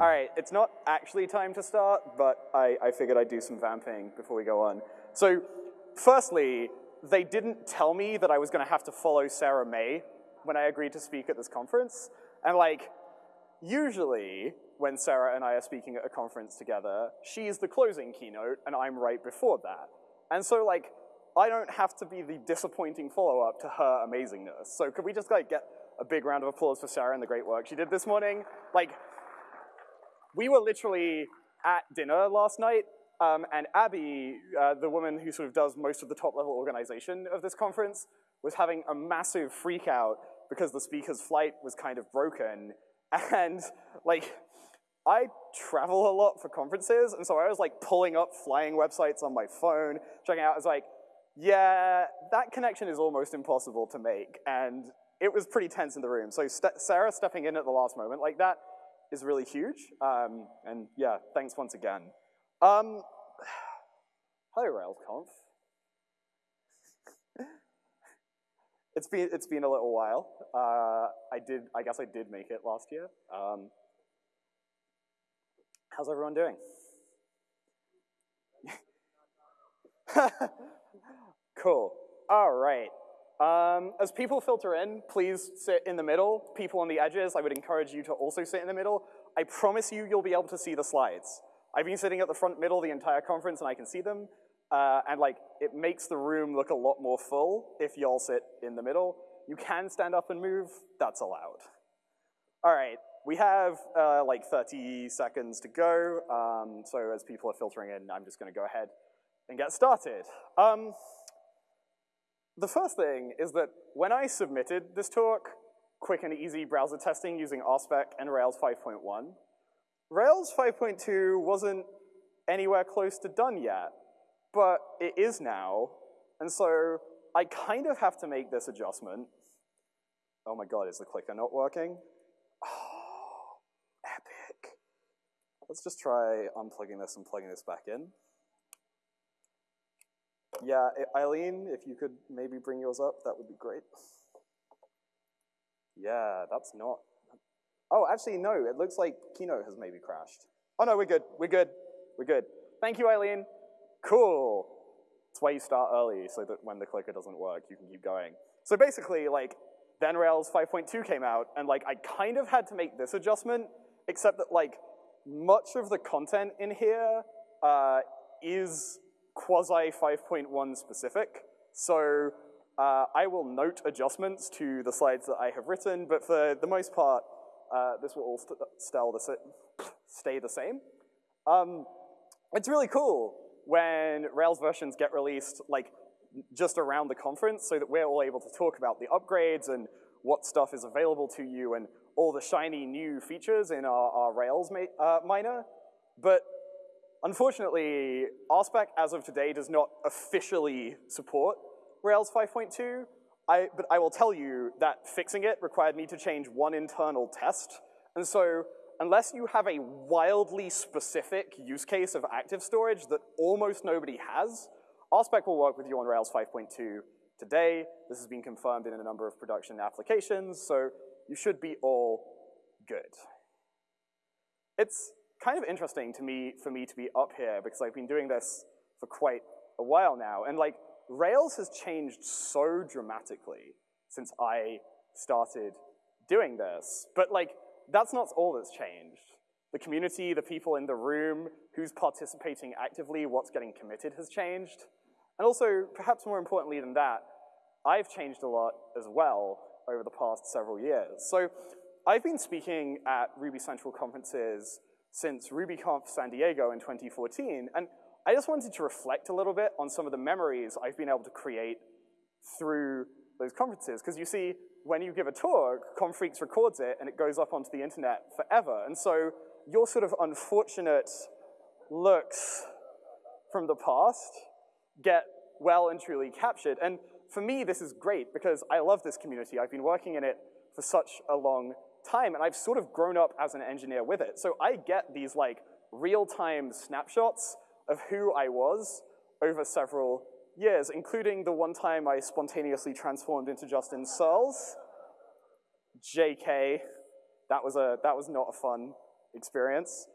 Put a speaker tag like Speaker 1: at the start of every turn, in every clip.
Speaker 1: All right, it's not actually time to start, but I, I figured I'd do some vamping before we go on. So, firstly, they didn't tell me that I was gonna have to follow Sarah Mei when I agreed to speak at this conference. And like, usually, when Sarah and I are speaking at a conference together, she's the closing keynote and I'm right before that. And so like, I don't have to be the disappointing follow-up to her amazingness. So could we just like get a big round of applause for Sarah and the great work she did this morning? Like, we were literally at dinner last night, um, and Abby, uh, the woman who sort of does most of the top-level organization of this conference, was having a massive freak out because the speaker's flight was kind of broken. And, like, I travel a lot for conferences, and so I was, like, pulling up flying websites on my phone, checking out. I was like, yeah, that connection is almost impossible to make. And it was pretty tense in the room. So St Sarah stepping in at the last moment like that is really huge. Um, and yeah, thanks once again. Um, hello, RailsConf. it's been it's been a little while. Uh, I did I guess I did make it last year. Um, how's everyone doing? cool. All right. Um, as people filter in, please sit in the middle. People on the edges, I would encourage you to also sit in the middle. I promise you, you'll be able to see the slides. I've been sitting at the front middle the entire conference and I can see them. Uh, and like, it makes the room look a lot more full if y'all sit in the middle. You can stand up and move, that's allowed. All right, we have uh, like 30 seconds to go. Um, so as people are filtering in, I'm just gonna go ahead and get started. Um, the first thing is that when I submitted this talk, quick and easy browser testing using RSpec and Rails 5.1, Rails 5.2 wasn't anywhere close to done yet, but it is now, and so I kind of have to make this adjustment. Oh my god, is the clicker not working? Oh, epic. Let's just try unplugging this and plugging this back in. Yeah, Eileen, if you could maybe bring yours up, that would be great. Yeah, that's not. Oh, actually, no, it looks like Keynote has maybe crashed. Oh, no, we're good, we're good, we're good. Thank you, Eileen. Cool. That's why you start early, so that when the clicker doesn't work, you can keep going. So basically, like, then Rails 5.2 came out, and like, I kind of had to make this adjustment, except that like, much of the content in here uh, is quasi 5.1 specific. So uh, I will note adjustments to the slides that I have written, but for the most part, uh, this will all st the stay the same. Um, it's really cool when Rails versions get released like just around the conference so that we're all able to talk about the upgrades and what stuff is available to you and all the shiny new features in our, our Rails uh, minor. But Unfortunately, RSpec as of today does not officially support Rails 5.2, I, but I will tell you that fixing it required me to change one internal test. And so unless you have a wildly specific use case of active storage that almost nobody has, RSpec will work with you on Rails 5.2 today. This has been confirmed in a number of production applications, so you should be all good. It's kind of interesting to me, for me to be up here because I've been doing this for quite a while now. And like, Rails has changed so dramatically since I started doing this. But like, that's not all that's changed. The community, the people in the room, who's participating actively, what's getting committed has changed. And also, perhaps more importantly than that, I've changed a lot as well over the past several years. So I've been speaking at Ruby Central conferences since RubyConf San Diego in 2014, and I just wanted to reflect a little bit on some of the memories I've been able to create through those conferences, because you see, when you give a talk, Confreaks records it and it goes up onto the internet forever, and so your sort of unfortunate looks from the past get well and truly captured. And for me, this is great because I love this community. I've been working in it for such a long time, and I've sort of grown up as an engineer with it. So I get these like real-time snapshots of who I was over several years, including the one time I spontaneously transformed into Justin Searls. JK, that was, a, that was not a fun experience.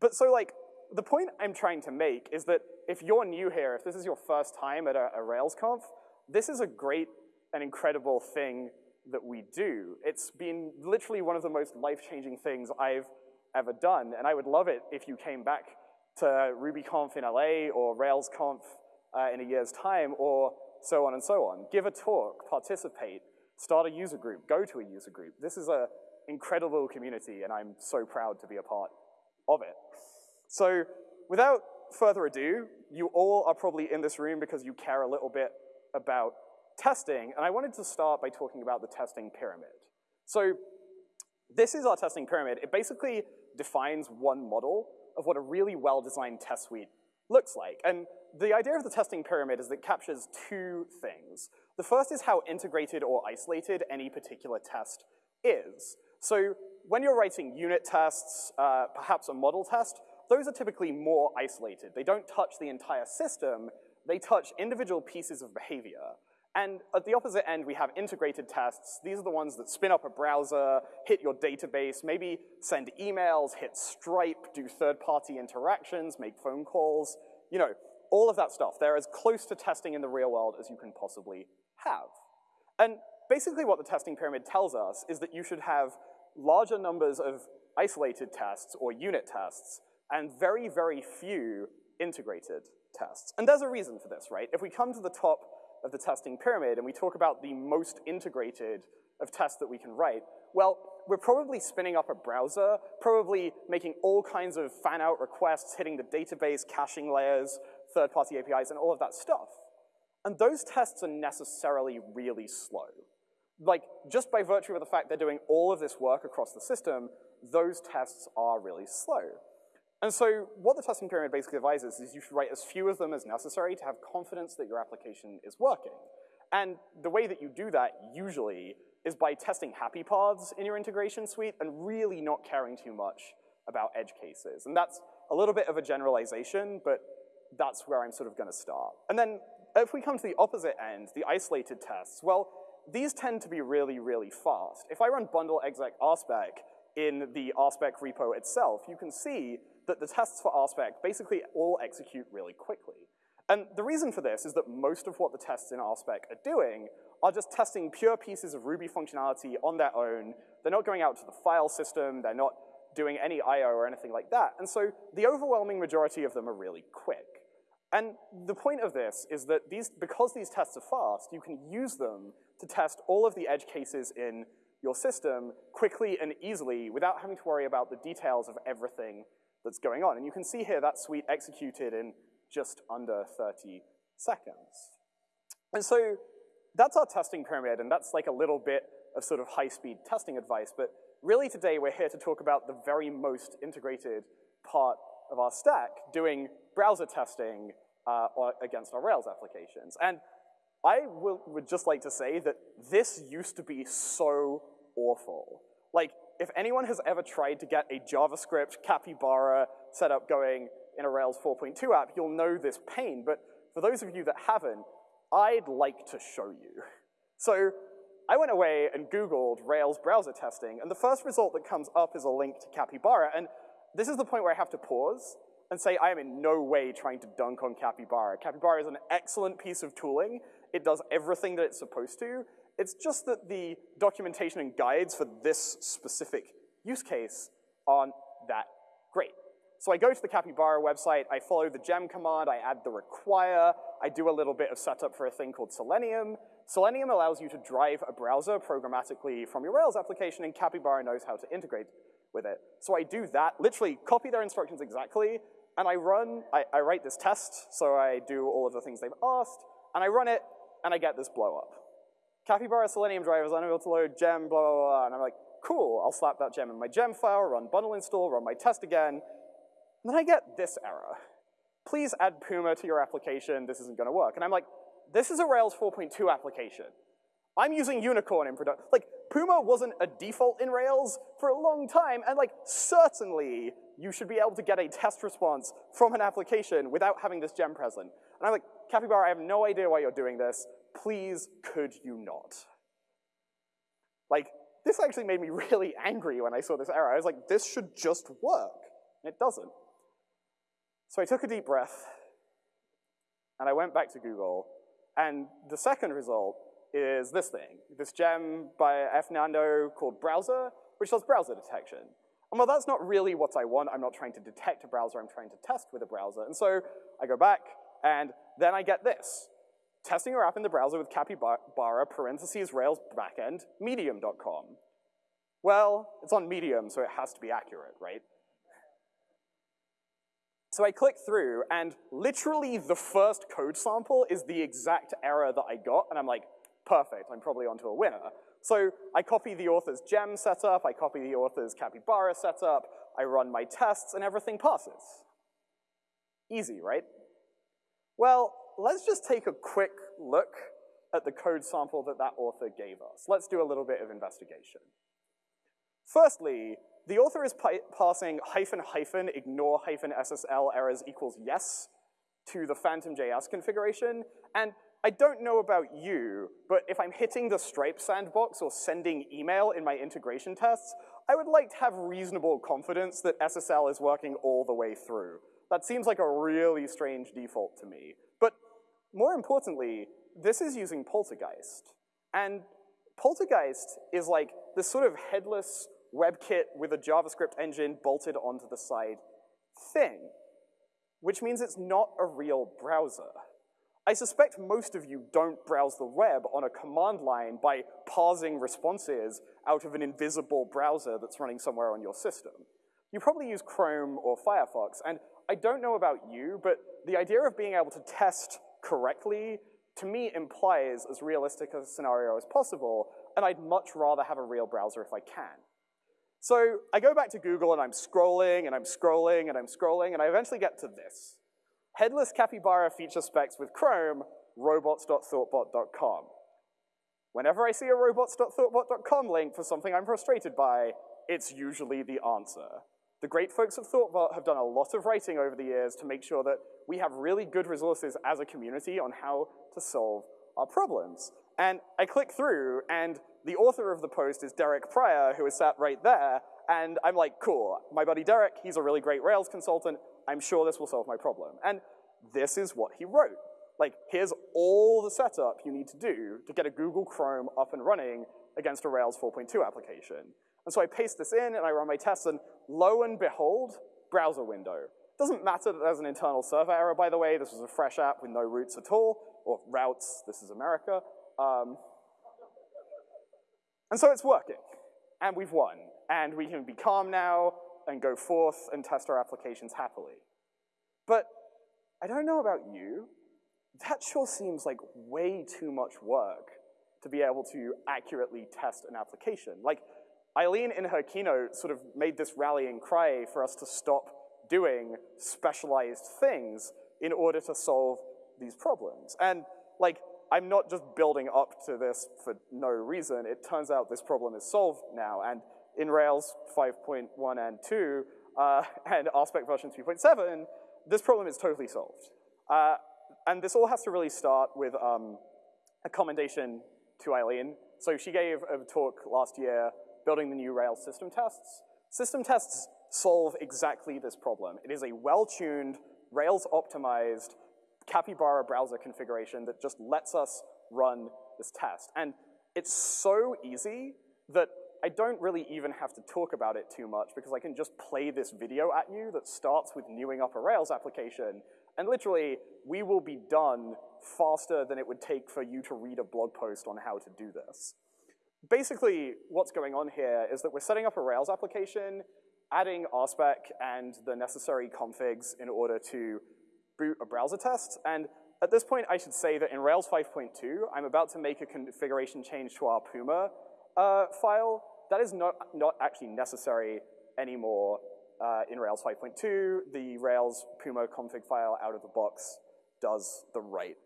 Speaker 1: But so like, the point I'm trying to make is that if you're new here, if this is your first time at a, a RailsConf, this is a great and incredible thing that we do. It's been literally one of the most life-changing things I've ever done, and I would love it if you came back to RubyConf in LA or RailsConf uh, in a year's time or so on and so on. Give a talk, participate, start a user group, go to a user group. This is an incredible community, and I'm so proud to be a part of it. So without further ado, you all are probably in this room because you care a little bit about testing, and I wanted to start by talking about the testing pyramid. So this is our testing pyramid. It basically defines one model of what a really well-designed test suite looks like. And the idea of the testing pyramid is that it captures two things. The first is how integrated or isolated any particular test is. So when you're writing unit tests, uh, perhaps a model test, those are typically more isolated. They don't touch the entire system, they touch individual pieces of behavior. And at the opposite end, we have integrated tests. These are the ones that spin up a browser, hit your database, maybe send emails, hit Stripe, do third-party interactions, make phone calls, you know, all of that stuff. They're as close to testing in the real world as you can possibly have. And basically what the testing pyramid tells us is that you should have larger numbers of isolated tests or unit tests and very, very few integrated tests. And there's a reason for this, right? If we come to the top of the testing pyramid and we talk about the most integrated of tests that we can write, well, we're probably spinning up a browser, probably making all kinds of fan-out requests, hitting the database, caching layers, third-party APIs, and all of that stuff. And those tests are necessarily really slow. Like, just by virtue of the fact they're doing all of this work across the system, those tests are really slow. And so what the testing pyramid basically advises is you should write as few of them as necessary to have confidence that your application is working. And the way that you do that, usually, is by testing happy paths in your integration suite and really not caring too much about edge cases. And that's a little bit of a generalization, but that's where I'm sort of gonna start. And then if we come to the opposite end, the isolated tests, well, these tend to be really, really fast. If I run bundle exec rspec in the rspec repo itself, you can see that the tests for RSpec basically all execute really quickly. And the reason for this is that most of what the tests in RSpec are doing are just testing pure pieces of Ruby functionality on their own. They're not going out to the file system, they're not doing any I.O. or anything like that. And so the overwhelming majority of them are really quick. And the point of this is that these, because these tests are fast, you can use them to test all of the edge cases in your system quickly and easily without having to worry about the details of everything that's going on. And you can see here that suite executed in just under 30 seconds. And so that's our testing pyramid, and that's like a little bit of sort of high-speed testing advice, but really today we're here to talk about the very most integrated part of our stack, doing browser testing uh, against our Rails applications. And I will, would just like to say that this used to be so awful. Like, if anyone has ever tried to get a JavaScript capybara setup going in a Rails 4.2 app, you'll know this pain. But for those of you that haven't, I'd like to show you. So I went away and Googled Rails browser testing, and the first result that comes up is a link to Capybara. And this is the point where I have to pause and say I am in no way trying to dunk on Capybara. Capybara is an excellent piece of tooling. It does everything that it's supposed to, it's just that the documentation and guides for this specific use case aren't that great. So I go to the Capybara website, I follow the gem command, I add the require, I do a little bit of setup for a thing called Selenium. Selenium allows you to drive a browser programmatically from your Rails application, and Capybara knows how to integrate with it. So I do that, literally copy their instructions exactly, and I run, I, I write this test, so I do all of the things they've asked, and I run it, and I get this blow up. Capybara Selenium drivers unable to load gem, blah, blah, blah. And I'm like, cool, I'll slap that gem in my gem file, run bundle install, run my test again. And then I get this error. Please add Puma to your application, this isn't gonna work. And I'm like, this is a Rails 4.2 application. I'm using Unicorn in production. Like, Puma wasn't a default in Rails for a long time, and like, certainly you should be able to get a test response from an application without having this gem present. And I'm like, Capybara, I have no idea why you're doing this please could you not? Like, this actually made me really angry when I saw this error. I was like, this should just work. And it doesn't. So I took a deep breath, and I went back to Google, and the second result is this thing, this gem by Fernando called Browser, which does browser detection. And well, that's not really what I want. I'm not trying to detect a browser, I'm trying to test with a browser. And so I go back, and then I get this. Testing your app in the browser with capybara, parentheses, Rails backend, medium.com. Well, it's on Medium, so it has to be accurate, right? So I click through, and literally the first code sample is the exact error that I got, and I'm like, perfect, I'm probably onto a winner. So I copy the author's gem setup, I copy the author's capybara setup, I run my tests, and everything passes. Easy, right? Well, let's just take a quick look at the code sample that that author gave us. Let's do a little bit of investigation. Firstly, the author is passing hyphen hyphen ignore hyphen SSL errors equals yes to the Phantom.js configuration, and I don't know about you, but if I'm hitting the Stripe sandbox or sending email in my integration tests, I would like to have reasonable confidence that SSL is working all the way through. That seems like a really strange default to me. More importantly, this is using Poltergeist. And Poltergeist is like this sort of headless WebKit with a JavaScript engine bolted onto the side thing, which means it's not a real browser. I suspect most of you don't browse the web on a command line by parsing responses out of an invisible browser that's running somewhere on your system. You probably use Chrome or Firefox, and I don't know about you, but the idea of being able to test correctly to me implies as realistic a scenario as possible, and I'd much rather have a real browser if I can. So I go back to Google and I'm scrolling and I'm scrolling and I'm scrolling and I eventually get to this. Headless capybara feature specs with Chrome, robots.thoughtbot.com. Whenever I see a robots.thoughtbot.com link for something I'm frustrated by, it's usually the answer. The great folks at Thoughtbot have done a lot of writing over the years to make sure that we have really good resources as a community on how to solve our problems. And I click through, and the author of the post is Derek Prior, who is sat right there, and I'm like, cool, my buddy Derek, he's a really great Rails consultant, I'm sure this will solve my problem. And this is what he wrote. Like, here's all the setup you need to do to get a Google Chrome up and running against a Rails 4.2 application. And so I paste this in and I run my tests and lo and behold, browser window. Doesn't matter that there's an internal server error, by the way. This was a fresh app with no routes at all, or routes, this is America. Um, and so it's working, and we've won, and we can be calm now and go forth and test our applications happily. But I don't know about you, that sure seems like way too much work to be able to accurately test an application. Like, Eileen in her keynote sort of made this rallying cry for us to stop doing specialized things in order to solve these problems. And like, I'm not just building up to this for no reason. It turns out this problem is solved now. And in Rails 5.1 and 2, uh, and RSpec version 3.7, this problem is totally solved. Uh, and this all has to really start with um, a commendation to Eileen. So she gave a talk last year building the new Rails system tests. System tests solve exactly this problem. It is a well-tuned, Rails-optimized Capybara browser configuration that just lets us run this test. And it's so easy that I don't really even have to talk about it too much because I can just play this video at you that starts with newing up a Rails application, and literally, we will be done faster than it would take for you to read a blog post on how to do this. Basically, what's going on here is that we're setting up a Rails application, adding RSpec and the necessary configs in order to boot a browser test. And at this point, I should say that in Rails 5.2, I'm about to make a configuration change to our Puma uh, file. That is not, not actually necessary anymore uh, in Rails 5.2. The Rails Puma config file out of the box does the right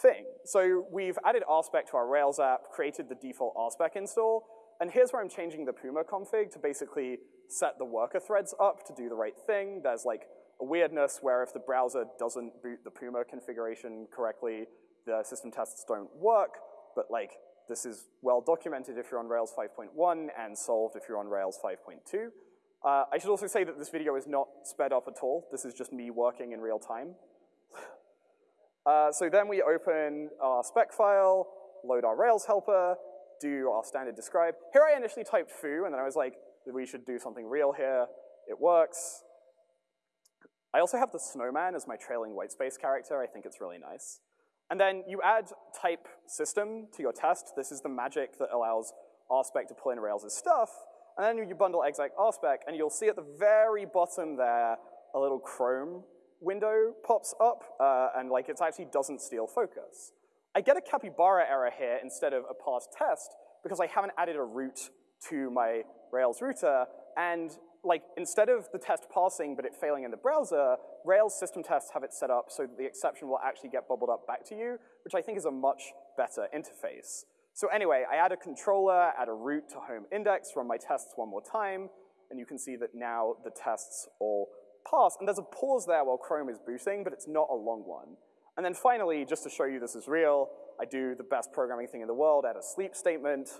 Speaker 1: thing. So we've added RSpec to our Rails app, created the default RSpec install, and here's where I'm changing the Puma config to basically set the worker threads up to do the right thing. There's like a weirdness where if the browser doesn't boot the Puma configuration correctly, the system tests don't work, but like this is well documented if you're on Rails 5.1 and solved if you're on Rails 5.2. Uh, I should also say that this video is not sped up at all. This is just me working in real time. uh, so then we open our spec file, load our Rails helper, do our standard describe. Here I initially typed foo, and then I was like, we should do something real here. It works. I also have the snowman as my trailing whitespace character. I think it's really nice. And then you add type system to your test. This is the magic that allows RSpec to pull in Rails' stuff. And then you bundle exec RSpec, and you'll see at the very bottom there, a little Chrome window pops up, uh, and like it actually doesn't steal focus. I get a capybara error here instead of a parse test because I haven't added a root to my Rails router, and like instead of the test passing but it failing in the browser, Rails system tests have it set up so that the exception will actually get bubbled up back to you, which I think is a much better interface. So anyway, I add a controller, add a root to home index, run my tests one more time, and you can see that now the tests all pass. And there's a pause there while Chrome is booting, but it's not a long one. And then finally, just to show you this is real, I do the best programming thing in the world, add a sleep statement,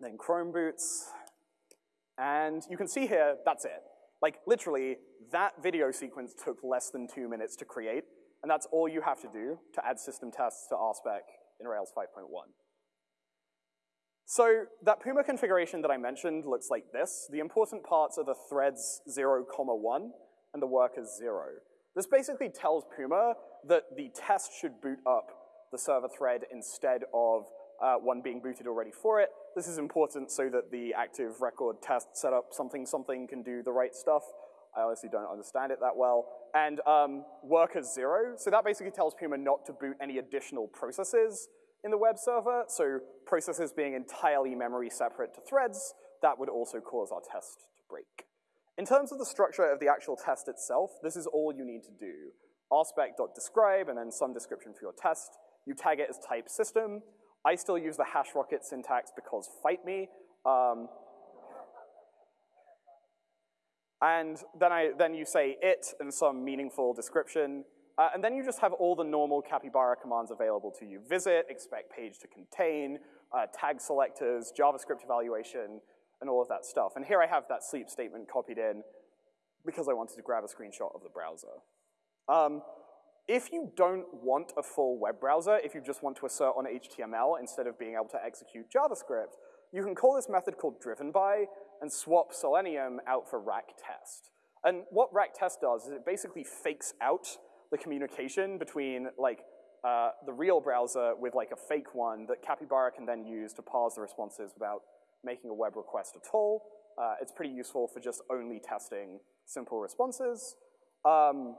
Speaker 1: then Chrome boots, and you can see here, that's it. Like literally, that video sequence took less than two minutes to create, and that's all you have to do to add system tests to RSpec in Rails 5.1. So that Puma configuration that I mentioned looks like this. The important parts are the threads 0, comma 1 and the workers 0. This basically tells Puma that the test should boot up the server thread instead of uh, one being booted already for it. This is important so that the active record test setup something something can do the right stuff. I honestly don't understand it that well. And um, workers zero, so that basically tells Puma not to boot any additional processes in the web server, so processes being entirely memory separate to threads, that would also cause our test to break. In terms of the structure of the actual test itself, this is all you need to do. rspec.describe and then some description for your test. You tag it as type system. I still use the hash rocket syntax because fight me. Um, and then, I, then you say it and some meaningful description. Uh, and then you just have all the normal capybara commands available to you. Visit, expect page to contain, uh, tag selectors, JavaScript evaluation, and all of that stuff. And here I have that sleep statement copied in because I wanted to grab a screenshot of the browser. Um, if you don't want a full web browser, if you just want to assert on HTML instead of being able to execute JavaScript, you can call this method called driven by and swap Selenium out for rack test. And what rack test does is it basically fakes out the communication between like uh, the real browser with like a fake one that Capybara can then use to parse the responses without making a web request at all. Uh, it's pretty useful for just only testing simple responses. Um,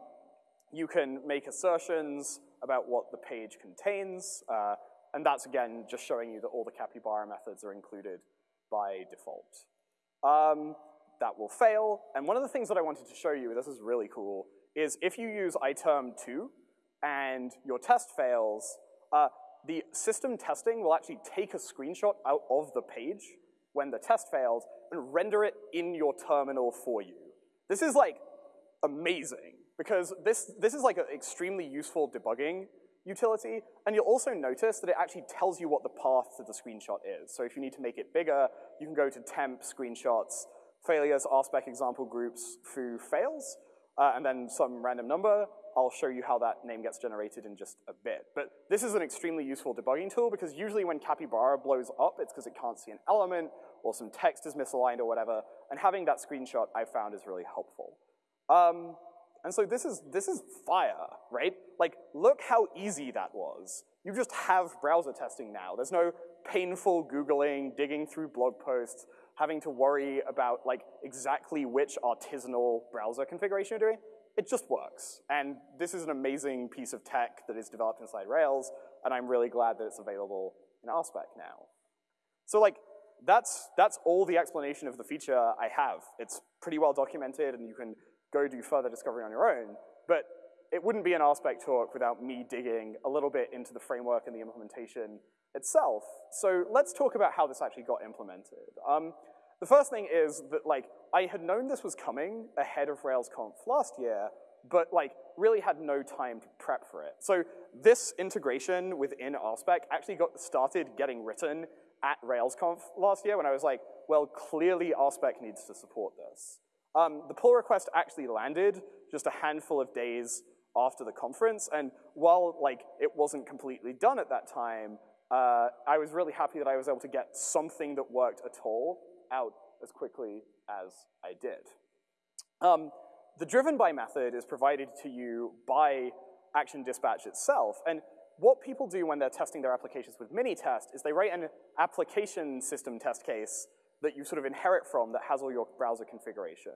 Speaker 1: you can make assertions about what the page contains, uh, and that's again just showing you that all the capybara methods are included by default. Um, that will fail, and one of the things that I wanted to show you, this is really cool, is if you use iterm2 and your test fails, uh, the system testing will actually take a screenshot out of the page when the test fails and render it in your terminal for you. This is like amazing because this, this is like an extremely useful debugging utility, and you'll also notice that it actually tells you what the path to the screenshot is. So if you need to make it bigger, you can go to temp, screenshots, failures, RSpec example groups, foo fails, uh, and then some random number. I'll show you how that name gets generated in just a bit. But this is an extremely useful debugging tool because usually when Capybara blows up, it's because it can't see an element or some text is misaligned or whatever, and having that screenshot I found is really helpful. Um, and so this is, this is fire, right? Like, look how easy that was. You just have browser testing now. There's no painful Googling, digging through blog posts, having to worry about like exactly which artisanal browser configuration you're doing. It just works. And this is an amazing piece of tech that is developed inside Rails, and I'm really glad that it's available in RSpec now. So like, that's, that's all the explanation of the feature I have. It's pretty well documented, and you can go do further discovery on your own, but it wouldn't be an RSpec talk without me digging a little bit into the framework and the implementation itself. So let's talk about how this actually got implemented. Um, the first thing is that like I had known this was coming ahead of RailsConf last year, but like really had no time to prep for it. So this integration within RSpec actually got started getting written at RailsConf last year when I was like, well, clearly RSpec needs to support this. Um, the pull request actually landed just a handful of days after the conference, and while like it wasn't completely done at that time, uh, I was really happy that I was able to get something that worked at all out as quickly as I did. Um, the driven by method is provided to you by Action Dispatch itself, and what people do when they're testing their applications with Minitest is they write an application system test case that you sort of inherit from that has all your browser configuration.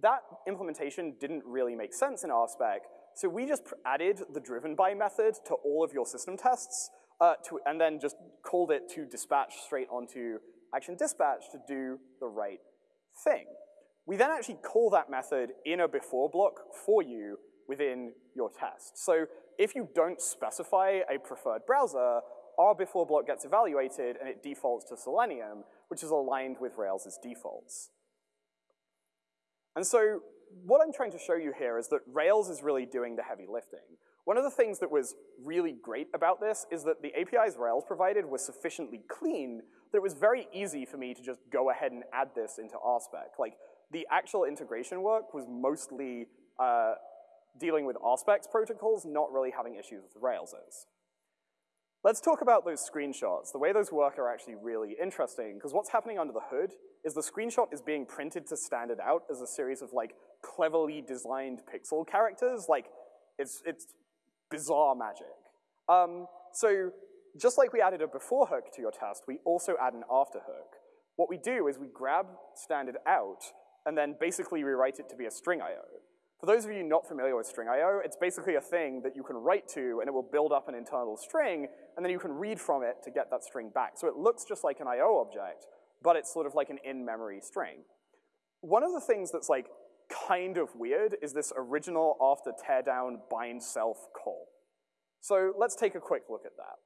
Speaker 1: That implementation didn't really make sense in RSpec, so we just added the driven by method to all of your system tests, uh, to, and then just called it to dispatch straight onto action dispatch to do the right thing. We then actually call that method in a before block for you within your test. So if you don't specify a preferred browser, our before block gets evaluated and it defaults to Selenium, which is aligned with Rails' defaults. And so what I'm trying to show you here is that Rails is really doing the heavy lifting. One of the things that was really great about this is that the APIs Rails provided were sufficiently clean that it was very easy for me to just go ahead and add this into RSpec. Like, the actual integration work was mostly uh, dealing with RSpec's protocols, not really having issues with Rails's. Let's talk about those screenshots. The way those work are actually really interesting, because what's happening under the hood is the screenshot is being printed to standard out as a series of like cleverly designed pixel characters. Like, it's, it's bizarre magic. Um, so just like we added a before hook to your test, we also add an after hook. What we do is we grab standard out and then basically rewrite it to be a string IO. For those of you not familiar with string IO, it's basically a thing that you can write to and it will build up an internal string and then you can read from it to get that string back. So it looks just like an IO object, but it's sort of like an in-memory string. One of the things that's like kind of weird is this original after teardown bind self call. So let's take a quick look at that.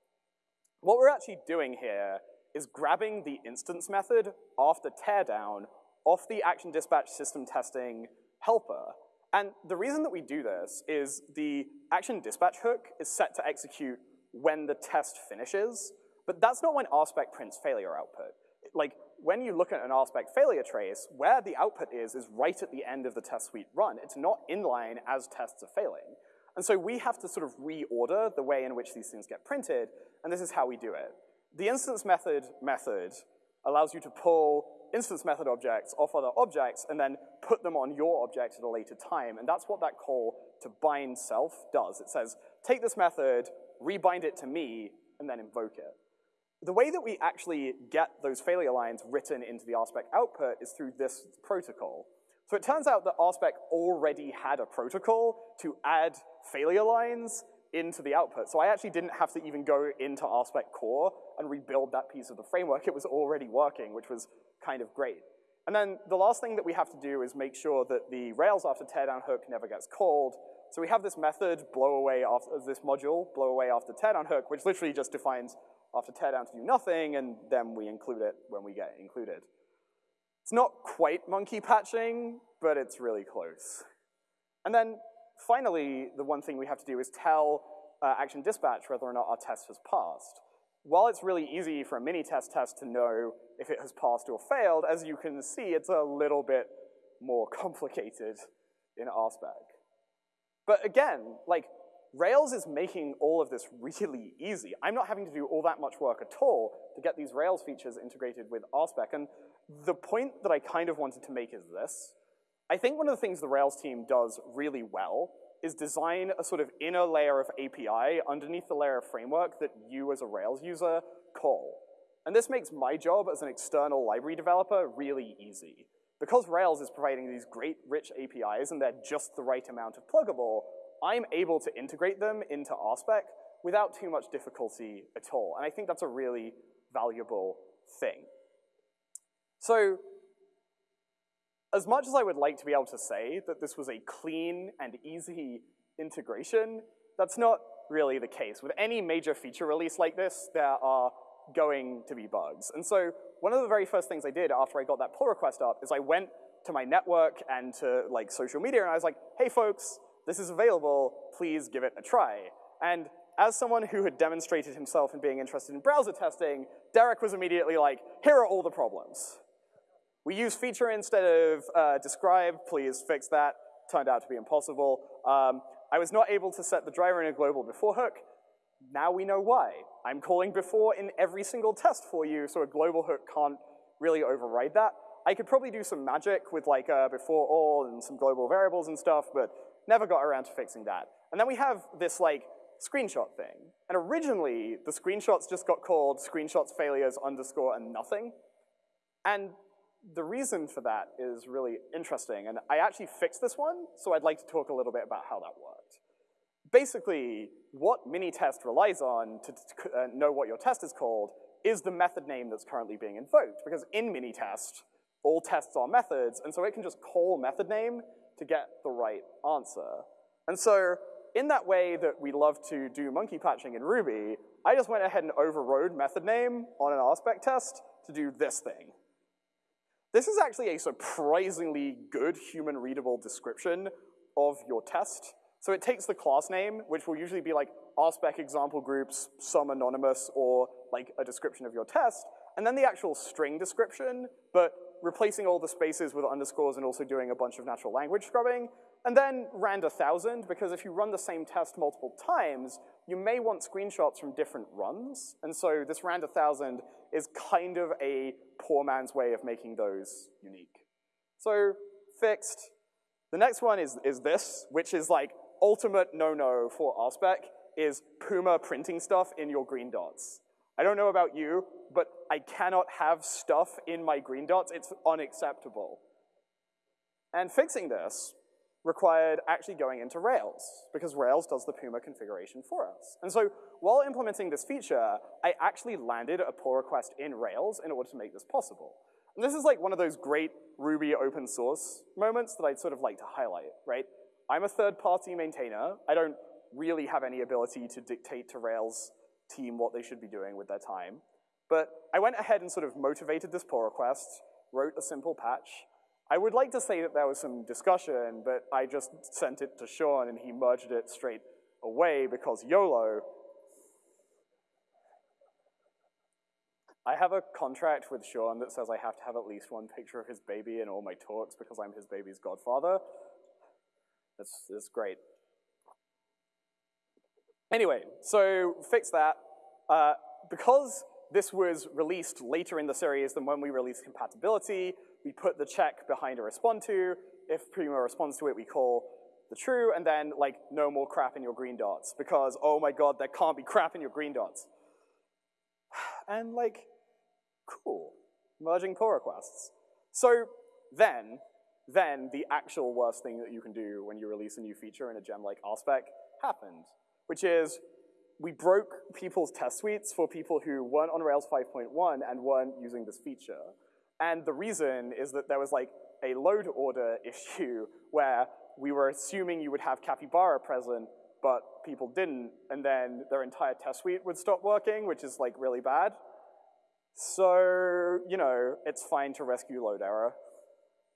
Speaker 1: What we're actually doing here is grabbing the instance method after teardown off the action dispatch system testing helper and the reason that we do this is the action dispatch hook is set to execute when the test finishes, but that's not when RSpec prints failure output. Like, when you look at an RSpec failure trace, where the output is, is right at the end of the test suite run. It's not inline as tests are failing. And so we have to sort of reorder the way in which these things get printed, and this is how we do it. The instance method method allows you to pull instance method objects off other objects and then put them on your object at a later time. And that's what that call to bind self does. It says, take this method, rebind it to me, and then invoke it. The way that we actually get those failure lines written into the RSpec output is through this protocol. So it turns out that RSpec already had a protocol to add failure lines into the output. So I actually didn't have to even go into RSpec core and rebuild that piece of the framework. It was already working, which was kind of great. And then the last thing that we have to do is make sure that the Rails after teardown hook never gets called. So we have this method, blow away after, this module, blow away after teardown hook, which literally just defines after teardown to do nothing, and then we include it when we get included. It's not quite monkey patching, but it's really close. And then finally, the one thing we have to do is tell uh, Action Dispatch whether or not our test has passed. While it's really easy for a Minitest test to know if it has passed or failed, as you can see, it's a little bit more complicated in RSpec. But again, like, Rails is making all of this really easy. I'm not having to do all that much work at all to get these Rails features integrated with RSpec, and the point that I kind of wanted to make is this. I think one of the things the Rails team does really well is design a sort of inner layer of API underneath the layer of framework that you as a Rails user call. And this makes my job as an external library developer really easy. Because Rails is providing these great rich APIs and they're just the right amount of pluggable, I'm able to integrate them into RSpec without too much difficulty at all. And I think that's a really valuable thing. So as much as I would like to be able to say that this was a clean and easy integration, that's not really the case. With any major feature release like this, there are going to be bugs. And so one of the very first things I did after I got that pull request up is I went to my network and to like social media and I was like, hey folks, this is available, please give it a try. And as someone who had demonstrated himself in being interested in browser testing, Derek was immediately like, here are all the problems. We use feature instead of uh, describe, please fix that. Turned out to be impossible. Um, I was not able to set the driver in a global before hook. Now we know why. I'm calling before in every single test for you, so a global hook can't really override that. I could probably do some magic with like uh, before all and some global variables and stuff, but never got around to fixing that. And then we have this like screenshot thing. And originally, the screenshots just got called screenshots failures underscore and nothing. And the reason for that is really interesting, and I actually fixed this one, so I'd like to talk a little bit about how that worked. Basically, what Minitest relies on to uh, know what your test is called is the method name that's currently being invoked, because in Minitest, all tests are methods, and so it can just call method name to get the right answer. And so in that way that we love to do monkey patching in Ruby, I just went ahead and overrode method name on an RSpec test to do this thing. This is actually a surprisingly good human readable description of your test. So it takes the class name, which will usually be like RSpec example groups, some anonymous, or like a description of your test, and then the actual string description, but replacing all the spaces with underscores and also doing a bunch of natural language scrubbing, and then rand 1,000, because if you run the same test multiple times, you may want screenshots from different runs, and so this rand 1,000 is kind of a poor man's way of making those unique. So, fixed. The next one is, is this, which is like ultimate no-no for RSpec, is Puma printing stuff in your green dots. I don't know about you, but I cannot have stuff in my green dots. It's unacceptable. And fixing this required actually going into Rails, because Rails does the Puma configuration for us. And so while implementing this feature, I actually landed a pull request in Rails in order to make this possible. And this is like one of those great Ruby open source moments that I'd sort of like to highlight, right? I'm a third-party maintainer. I don't really have any ability to dictate to Rails team what they should be doing with their time. But I went ahead and sort of motivated this pull request, wrote a simple patch, I would like to say that there was some discussion, but I just sent it to Sean and he merged it straight away because YOLO. I have a contract with Sean that says I have to have at least one picture of his baby in all my talks because I'm his baby's godfather. That's, that's great. Anyway, so fix that. Uh, because this was released later in the series than when we released compatibility, we put the check behind a respond to. If Puma responds to it, we call the true, and then like no more crap in your green dots because oh my god, there can't be crap in your green dots. And like, cool, merging pull requests. So then, then the actual worst thing that you can do when you release a new feature in a gem like RSpec happened, which is we broke people's test suites for people who weren't on Rails 5.1 and weren't using this feature. And the reason is that there was like a load order issue where we were assuming you would have Capybara present, but people didn't, and then their entire test suite would stop working, which is like really bad. So, you know, it's fine to rescue load error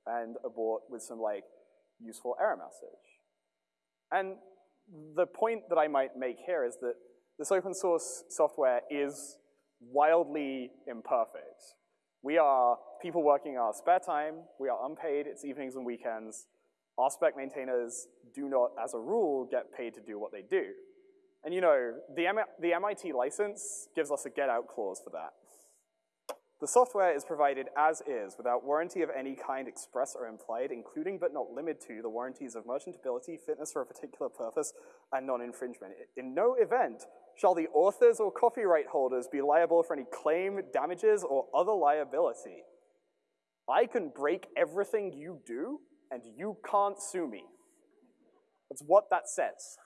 Speaker 1: and abort with some like useful error message. And the point that I might make here is that this open source software is wildly imperfect. We are people working our spare time. We are unpaid. It's evenings and weekends. RSpec maintainers do not, as a rule, get paid to do what they do. And you know, the, M the MIT license gives us a get out clause for that. The software is provided as is, without warranty of any kind express or implied, including but not limited to the warranties of merchantability, fitness for a particular purpose, and non-infringement. In no event shall the authors or copyright holders be liable for any claim, damages, or other liability. I can break everything you do, and you can't sue me. That's what that says.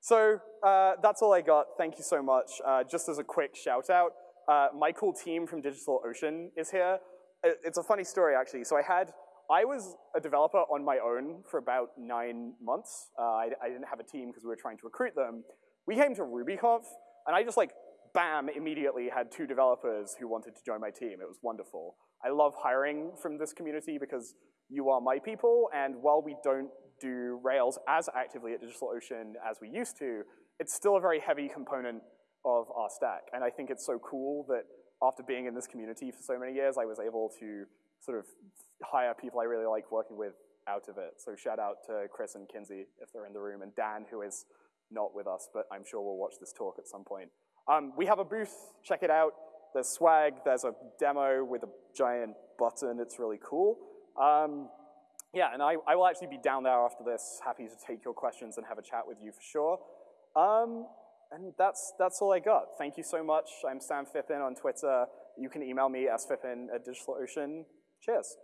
Speaker 1: So uh, that's all I got. Thank you so much. Uh, just as a quick shout out, uh, my cool team from DigitalOcean is here. It's a funny story, actually. So I had, I was a developer on my own for about nine months. Uh, I, I, didn't have a team because we were trying to recruit them. We came to RubyConf, and I just like, bam, immediately had two developers who wanted to join my team. It was wonderful. I love hiring from this community because you are my people, and while we don't do Rails as actively at DigitalOcean as we used to, it's still a very heavy component of our stack. And I think it's so cool that after being in this community for so many years, I was able to sort of hire people I really like working with out of it. So shout out to Chris and Kinsey if they're in the room, and Dan, who is not with us, but I'm sure we'll watch this talk at some point. Um, we have a booth, check it out. There's swag, there's a demo with a giant button, it's really cool. Um, yeah, and I, I, will actually be down there after this, happy to take your questions and have a chat with you for sure. Um, and that's, that's all I got. Thank you so much. I'm Sam Phippen on Twitter. You can email me, sfippen at DigitalOcean. Cheers.